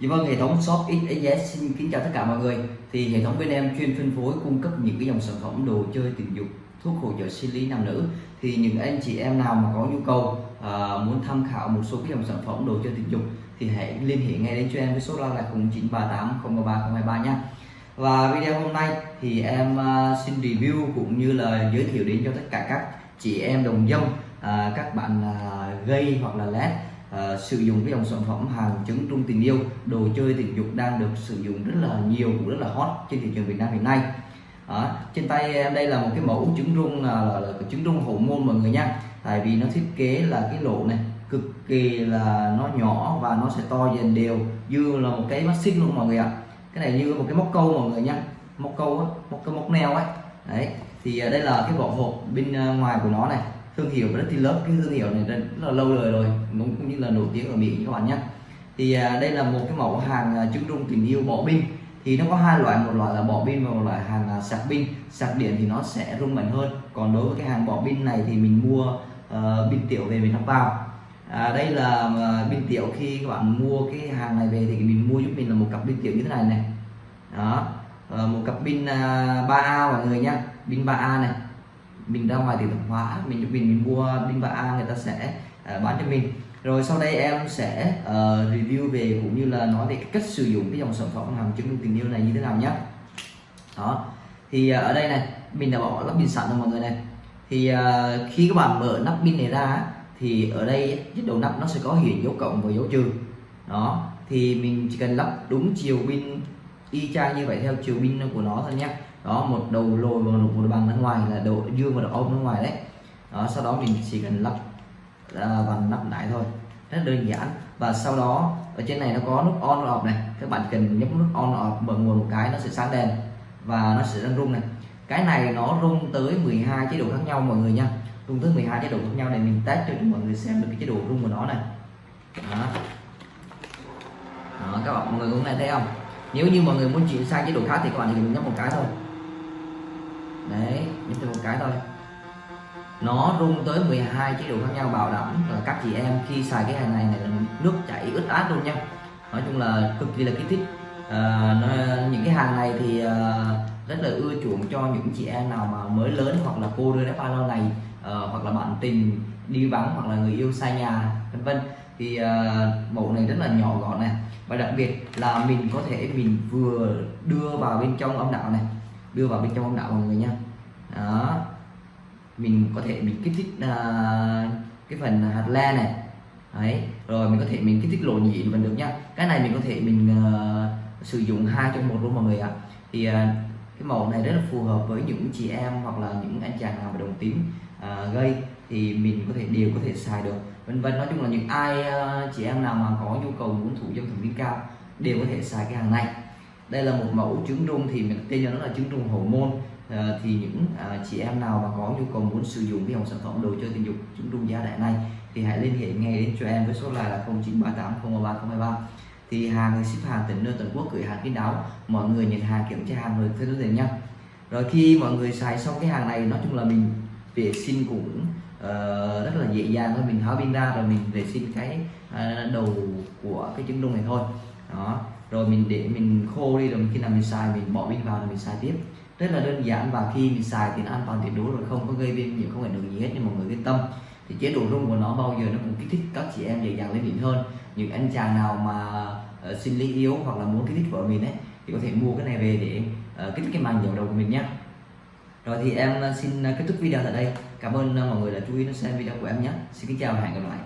Dạ vâng, hệ thống shop XXS xin kính chào tất cả mọi người. Thì hệ thống bên em chuyên phân phối cung cấp những cái dòng sản phẩm đồ chơi tình dục, thuốc hỗ trợ sinh lý nam nữ. Thì những anh chị em nào mà có nhu cầu à, muốn tham khảo một số cái dòng sản phẩm đồ chơi tình dục thì hãy liên hệ ngay đến cho em với số la là 0938 033 023 nha. Và video hôm nay thì em à, xin review cũng như là giới thiệu đến cho tất cả các chị em đồng dâm, à, các bạn à, gay hoặc là led uh, sử dụng cái dòng sản phẩm hàng trứng trung tình yêu đồ chơi tình dục đang được sử dụng rất là nhiều cũng rất là hot trên thị trường Việt Nam hiện nay. Đó. trên tay em đây là một cái mẫu trứng rung à, là, là, là trứng rung hậu môn mọi người nha. Tại vì nó thiết kế là cái lỗ này cực kỳ là nó nhỏ và nó sẽ to dần đều như là một cái mắt xích luôn mọi người ạ. Cái này như một cái móc câu mọi người nha. Móc câu á móc câu móc neo ấy. Đấy thì à, đây là cái vỏ hộp bên à, ngoài của nó này thương hiệu Pretty Love cái thương hiệu này rất là lâu đời rồi cũng như là nổi tiếng ở Mỹ các bạn nhé. Thì à, đây là một cái mẫu hàng à, trứng rung tình yêu bỏ pin. Thì nó có hai loại một loại là bỏ pin và một loại hàng à, sạc pin. Sạc điện thì nó sẽ rung mạnh hơn. Còn đối với cái hàng bỏ pin này thì mình mua uh, pin tiểu về mình lắp vào à, đây là uh, pin tiểu khi các bạn mua cái hàng này về thì mình mua giúp mình là một cặp pin tiểu như thế này này. Đó uh, một cặp pin à, uh, 3A mọi người nhá pin 3A này mình ra ngoài thì tạp hóa mình mình mình mua pin và a người ta sẽ uh, bán cho mình. Rồi sau đây em sẽ uh, review về cũng như là nói về cách sử dụng cái dòng sản phẩm hàng chứng minh tình yêu này như thế nào nhé đó. Thì uh, ở đây này mình đã bỏ lắp pin sẵn rồi mọi người này. Thì uh, khi các bạn mở nắp pin này ra thì ở đây chiếc đầu nắp nó sẽ có hiện dấu cộng và dấu trừ. Đó. Thì mình chỉ cần lắp đúng chiều pin y chang như vậy theo chiều pin của nó thôi nhé đó một đầu lồi và một đầu bằng ở ngoài là đầu dương và đầu ôm ở ngoài đấy. Đó sau đó mình chỉ cần lắp và lắp lại thôi. Rất đơn giản. Và sau đó ở trên này nó có nút on off này. Các bạn cần nhấp nút on off bật nguồn một cái nó sẽ sáng đèn và nó sẽ đang rung này. Cái này nó rung tới 12 chế độ khác nhau mọi người nha. Rung tới 12 chế độ khác nhau để mình test cho mọi người xem được cái chế độ rung của nó này. Đó, đó các bạn mọi người cũng nghe thấy không? Nếu như mọi người muốn chuyển sang chế độ khác thì các bạn chỉ cần nhấp một cái thôi đấy nhấp một cái thôi. Nó rung tới 12 chế độ khác nhau bảo đảm là các chị em khi xài cái hàng này này là nước chảy ướt át luôn nha. Nói chung là cực kỳ là kích thích. À, nó, những cái hàng này thì à, rất là ưa chuộng cho những chị em nào mà mới lớn hoặc là cô đơn ba lâu này à, ờ, hoặc là bạn tình đi vắng hoặc là người yêu xa nhà vân vân. Thì à, mẫu này rất là nhỏ gọn này và đặc biệt là mình có thể mình vừa đưa vào bên trong âm đạo này đưa vào bên trong âm đạo mọi người nha đó. Mình có thể mình kích thích uh, cái phần hạt le này. Đấy rồi mình có thể mình kích thích lộ nhị vẫn được nhá. cái này mình có thể mình uh, sử dụng hai trong một luôn mọi người ạ. Thì uh, cái màu này rất là phù hợp với những chị em hoặc là những anh chàng nào mà đồng tính uh, gây thì mình có thể đều có thể xài được. Vân vân nói chung là những ai uh, chị em nào mà có nhu cầu muốn thủ dâm thẩm mỹ cao đều có thể xài cái hàng này. Đây là một mẫu trứng rung thì mình tên cho nó là trứng rung hormone môn à, thì những à, chị em nào mà có nhu cầu muốn sử dụng cái dòng sản phẩm đồ chơi tình dục trứng rung giá đại này thì hãy liên hệ ngay đến cho em với số là, là 0938 033 thì hàng ship hàng tỉnh nơi toàn quốc gửi hàng kín đáo mọi người nhận hàng kiểm tra hàng rồi theo đối tiền nhá rồi khi mọi người xài xong cái hàng này nói chung là mình vệ sinh cũng uh, rất là dễ dàng thôi mình tháo pin ra rồi mình vệ sinh cái uh, đầu của cái trứng đông này thôi đó. Rồi mình để mình khô đi rồi khi nào mình xài mình bỏ pin vào rồi mình xài tiếp. Rất là đơn giản và khi mình xài thì nó an toàn tuyệt đối rồi không có gây viêm nhiễm không ảnh hưởng gì hết nhưng mọi người yên tâm. Thì chế độ rung của nó bao giờ nó cũng kích thích các chị em dễ dàng lên đỉnh hơn. Những anh chàng nào mà uh, sinh lý yếu hoặc là muốn kích thích vợ mình ấy thì có thể mua cái này về để uh, kích thích cái màng dầu đầu của mình nhé rồi thì em ờ, xin kết thúc video tại đây. Cảm ơn mọi người đã chú ý đến xem video của em nhé xin kính chào và hẹn gặp lại.